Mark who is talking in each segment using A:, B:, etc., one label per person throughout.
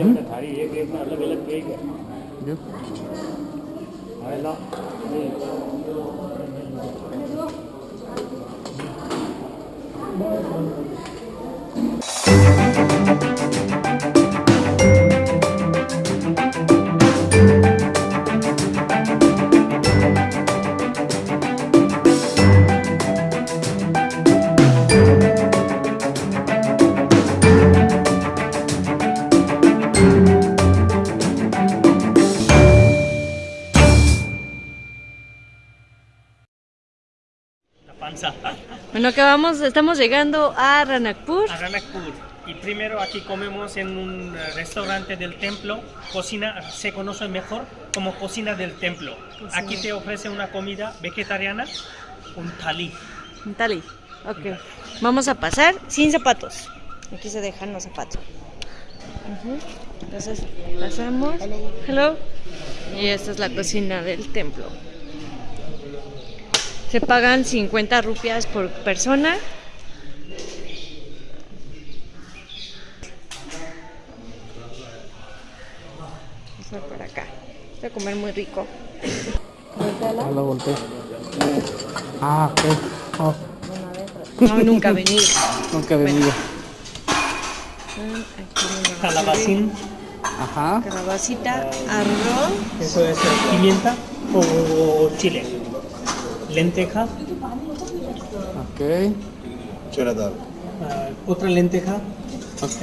A: थाली एक एक में अलग अलग केक है
B: Bueno, acabamos, estamos llegando a Ranakpur.
C: A Ranakpur. Y primero aquí comemos en un eh, restaurante del templo. Cocina se conoce mejor como cocina del templo. Aquí te ofrece una comida vegetariana, un thali.
B: Un Tali. Ok. Vamos a pasar sin zapatos. Aquí se dejan los zapatos. Entonces, pasamos. Hello. Y esta es la cocina del templo. Se pagan 50 rupias por persona. Vamos a ver por acá. Voy a comer muy rico.
D: Ya lo volteé. Ah, ok. Oh,
B: No, nunca he venido.
D: nunca he venido.
B: Aquí una
C: Calabacín,
D: Ajá.
B: Calabacita, arroz.
C: eso es eh, pimienta o chile. Lenteja,
D: Ok.
C: ah, otra lenteja,
D: Ok.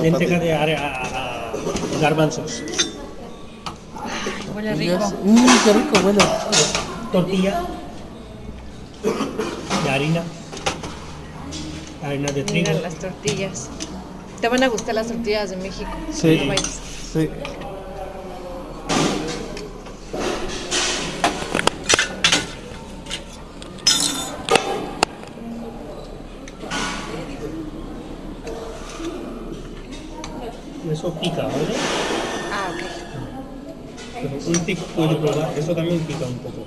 C: lenteja de are- a- a- garbanzos,
B: Huele rico.
D: Mmm, qué rico huele.
C: tortilla de harina, harina de trigo.
B: Mira las tortillas. Te van a gustar las tortillas de México.
D: Sí. Sí.
C: Eso pica, ¿vale?
B: Ah, ok.
C: Pero un tic puede probar, eso también pica un poco.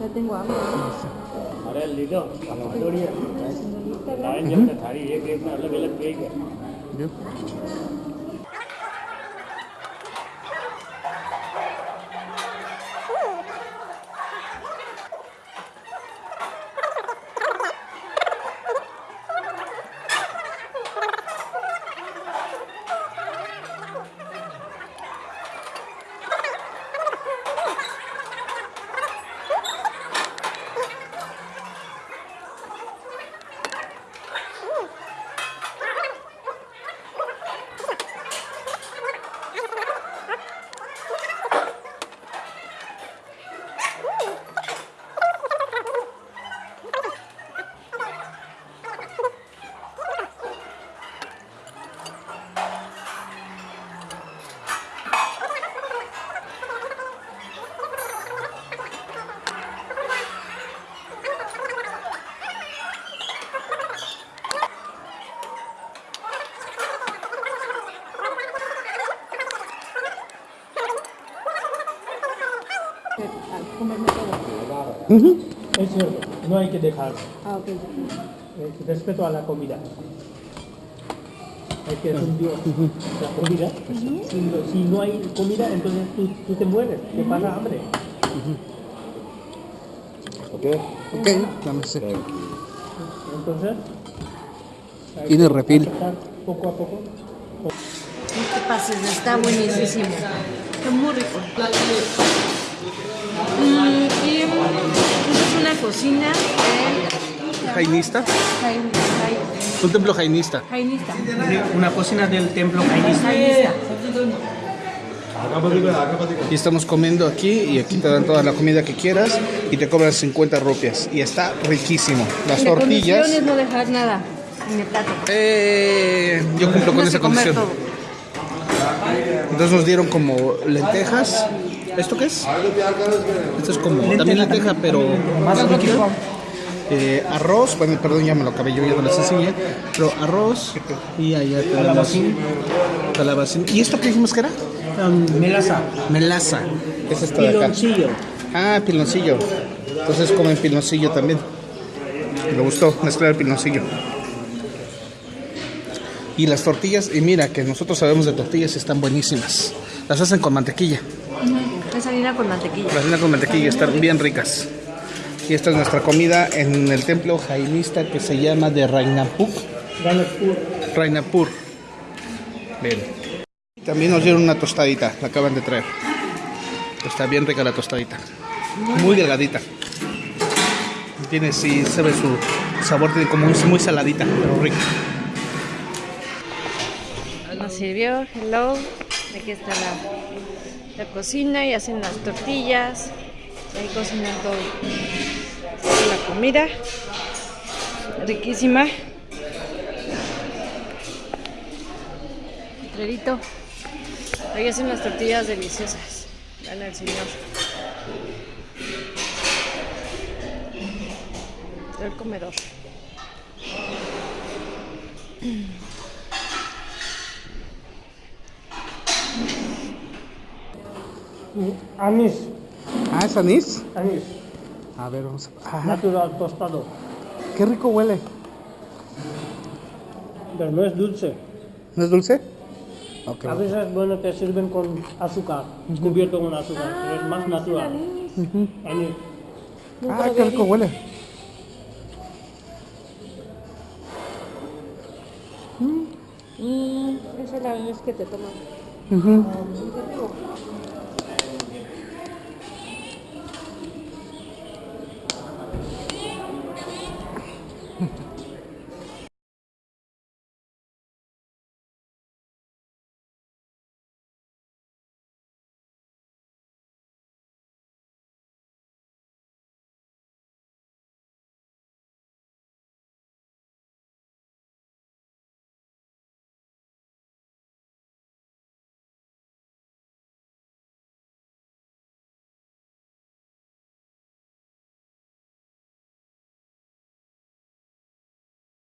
B: Ya tengo hambre.
A: अरे लीडो थोड़ी है लाइन जब तक थाली एक एक में अलग अलग केक है
D: Yo.
C: Es cierto, no hay que dejar.
B: Ah, ok.
C: Es respeto a la comida. Hay que fundir la comida. si, no, si no hay comida, entonces tú, tú te mueres, te pasa hambre.
D: Ok, dame ese.
C: Entonces, hay
D: Tiene
C: aceptar Poco a poco.
B: No te pases, está buenísimo. Está muy rico. Mm, y esta es una cocina de
D: Jainista.
B: Jain- Jain-
D: Un templo jainista.
B: Jainista.
C: Una cocina del templo jainista.
B: Jainista.
D: Y estamos comiendo aquí y aquí te dan toda la comida que quieras y te cobran 50 rupias. Y está riquísimo. Las
B: Y la
D: tortillas.
B: condición es no dejar nada en el plato.
D: Eh, yo cumplo con esa condición.
B: todo.
D: Entonces nos dieron como lentejas. ¿Esto qué es? Esto es como también lenteja, pero más líquido. Eh, arroz, bueno, perdón, ya me lo acabé yo, ya no las enseñé. Pero arroz y allá
C: Calabacín.
D: calabacín. ¿Y esto qué dijimos que era?
C: Um, melaza.
D: Melaza. Es esto de acá.
C: Piloncillo.
D: Ah, piloncillo. Entonces comen piloncillo también. Me gustó mezclar el piloncillo. Y las tortillas, y mira que nosotros sabemos de tortillas y están buenísimas. Las hacen con mantequilla.
B: Es harina con mantequilla.
D: Las hacen con mantequilla, están bien ricas. Y esta es nuestra comida en el templo jainista que se llama de Rainapur. Rainapur. Bien. También nos dieron una tostadita, la acaban de traer. Está bien rica la tostadita. Muy delgadita. Tiene, sí, se ve su sabor, tiene como es muy saladita, pero rica.
B: Nos sirvió, hello. Aquí está la, la cocina y hacen las tortillas. Ahí cocinan todo. La comida. Riquísima. Clarito. Ahí hacen las tortillas deliciosas. Vean al señor. El comedor.
A: Anís,
D: Ah, ¿es anís?
A: anís,
D: A ver, vamos a... Ah,
A: natural tostado.
D: qué rico huele.
A: Pero no es dulce.
D: ¿No es dulce? Ok.
A: A veces, bueno, te sirven con azúcar, cubierto con azúcar, pero es más natural. Anís.
D: Ah, qué rico huele.
B: Mm, esa es la vez que te toman.